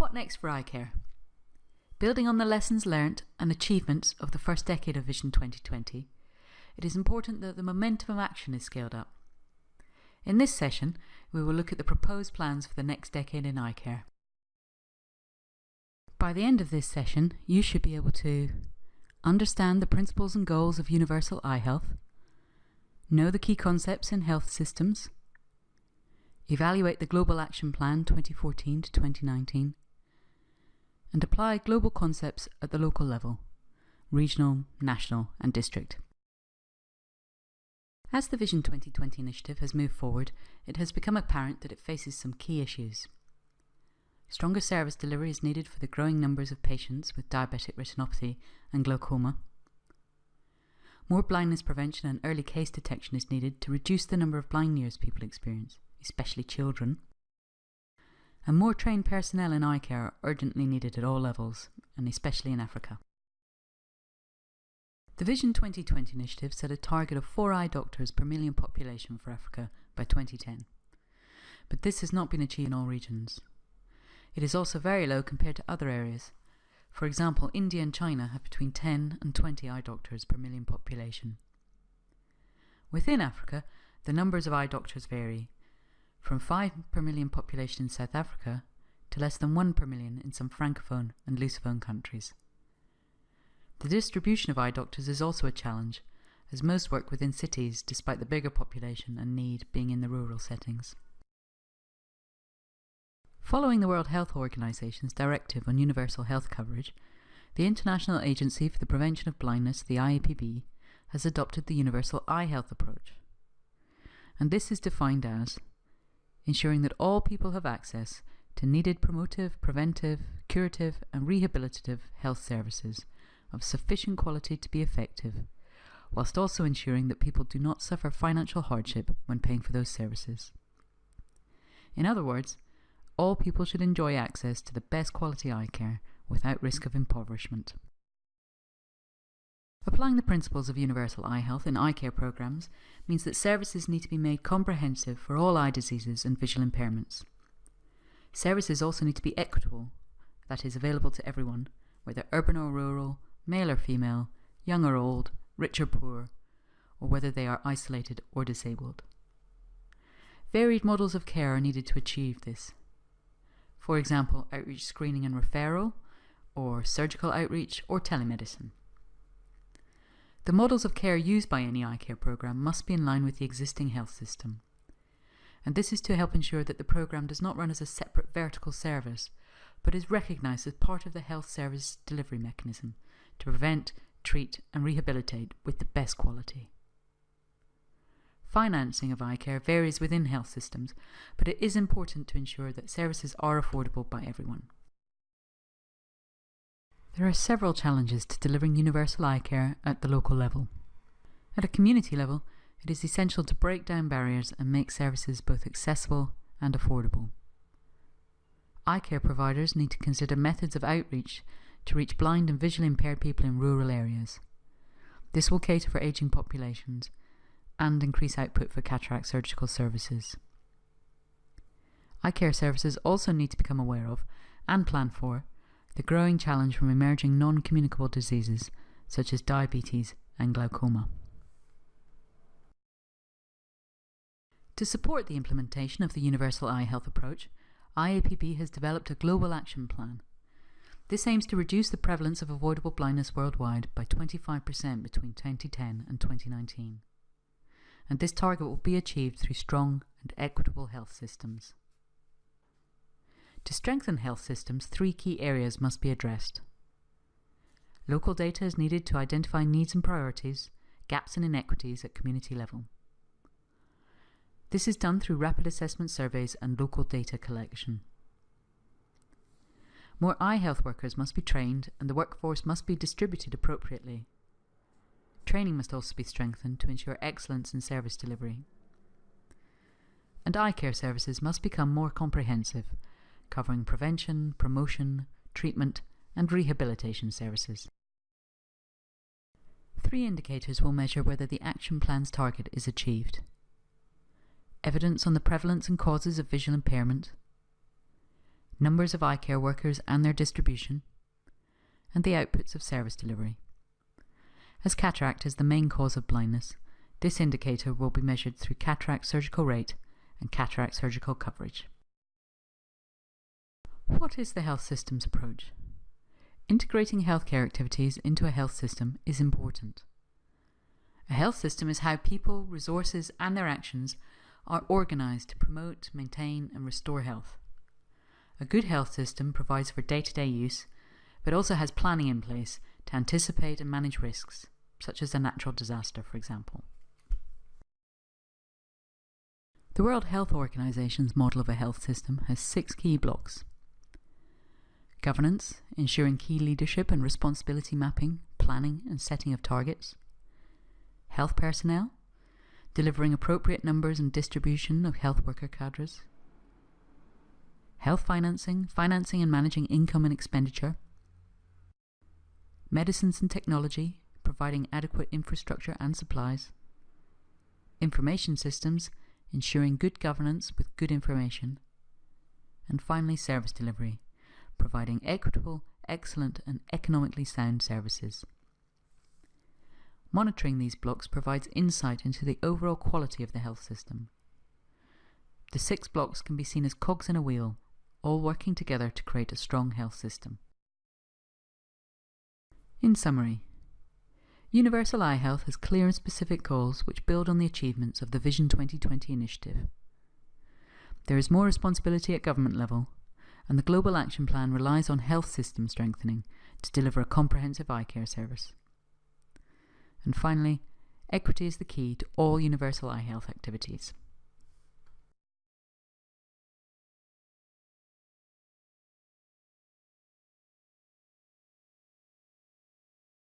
what next for eye care? Building on the lessons learnt and achievements of the first decade of Vision 2020, it is important that the momentum of action is scaled up. In this session, we will look at the proposed plans for the next decade in eye care. By the end of this session, you should be able to understand the principles and goals of universal eye health, know the key concepts in health systems, evaluate the Global Action Plan 2014 to 2019, and apply global concepts at the local level, regional, national and district. As the Vision 2020 initiative has moved forward, it has become apparent that it faces some key issues. Stronger service delivery is needed for the growing numbers of patients with diabetic retinopathy and glaucoma. More blindness prevention and early case detection is needed to reduce the number of blind years people experience, especially children. And more trained personnel in eye care are urgently needed at all levels, and especially in Africa. The Vision 2020 initiative set a target of 4 eye doctors per million population for Africa by 2010. But this has not been achieved in all regions. It is also very low compared to other areas. For example, India and China have between 10 and 20 eye doctors per million population. Within Africa, the numbers of eye doctors vary, from 5 per million population in South Africa to less than 1 per million in some francophone and lusophone countries. The distribution of eye doctors is also a challenge, as most work within cities despite the bigger population and need being in the rural settings. Following the World Health Organization's directive on universal health coverage, the International Agency for the Prevention of Blindness, the IAPB, has adopted the universal eye health approach. And this is defined as ensuring that all people have access to needed promotive, preventive, curative, and rehabilitative health services of sufficient quality to be effective, whilst also ensuring that people do not suffer financial hardship when paying for those services. In other words, all people should enjoy access to the best quality eye care without risk of impoverishment. Applying the principles of universal eye health in eye care programs means that services need to be made comprehensive for all eye diseases and visual impairments. Services also need to be equitable, that is, available to everyone, whether urban or rural, male or female, young or old, rich or poor, or whether they are isolated or disabled. Varied models of care are needed to achieve this. For example, outreach screening and referral, or surgical outreach, or telemedicine. The models of care used by any eye care program must be in line with the existing health system. And this is to help ensure that the program does not run as a separate vertical service, but is recognised as part of the health service delivery mechanism to prevent, treat and rehabilitate with the best quality. Financing of eye care varies within health systems, but it is important to ensure that services are affordable by everyone. There are several challenges to delivering universal eye care at the local level. At a community level, it is essential to break down barriers and make services both accessible and affordable. Eye care providers need to consider methods of outreach to reach blind and visually impaired people in rural areas. This will cater for ageing populations and increase output for cataract surgical services. Eye care services also need to become aware of, and plan for, the growing challenge from emerging non-communicable diseases such as diabetes and glaucoma. To support the implementation of the Universal Eye Health approach, IAPB has developed a global action plan. This aims to reduce the prevalence of avoidable blindness worldwide by 25% between 2010 and 2019 and this target will be achieved through strong and equitable health systems. To strengthen health systems, three key areas must be addressed. Local data is needed to identify needs and priorities, gaps and inequities at community level. This is done through rapid assessment surveys and local data collection. More eye health workers must be trained and the workforce must be distributed appropriately. Training must also be strengthened to ensure excellence in service delivery. And eye care services must become more comprehensive, covering prevention, promotion, treatment and rehabilitation services. Three indicators will measure whether the action plan's target is achieved. Evidence on the prevalence and causes of visual impairment, numbers of eye care workers and their distribution, and the outputs of service delivery. As cataract is the main cause of blindness, this indicator will be measured through cataract surgical rate and cataract surgical coverage. What is the health system's approach? Integrating healthcare activities into a health system is important. A health system is how people, resources, and their actions are organised to promote, maintain, and restore health. A good health system provides for day to day use, but also has planning in place to anticipate and manage risks, such as a natural disaster, for example. The World Health Organization's model of a health system has six key blocks governance, ensuring key leadership and responsibility mapping, planning, and setting of targets, health personnel, delivering appropriate numbers and distribution of health worker cadres, health financing, financing and managing income and expenditure, medicines and technology, providing adequate infrastructure and supplies, information systems, ensuring good governance with good information, and finally service delivery, providing equitable, excellent and economically sound services. Monitoring these blocks provides insight into the overall quality of the health system. The six blocks can be seen as cogs in a wheel, all working together to create a strong health system. In summary, Universal Eye Health has clear and specific goals which build on the achievements of the Vision 2020 initiative. There is more responsibility at government level, and the Global Action Plan relies on health system strengthening to deliver a comprehensive eye care service. And finally, equity is the key to all universal eye health activities.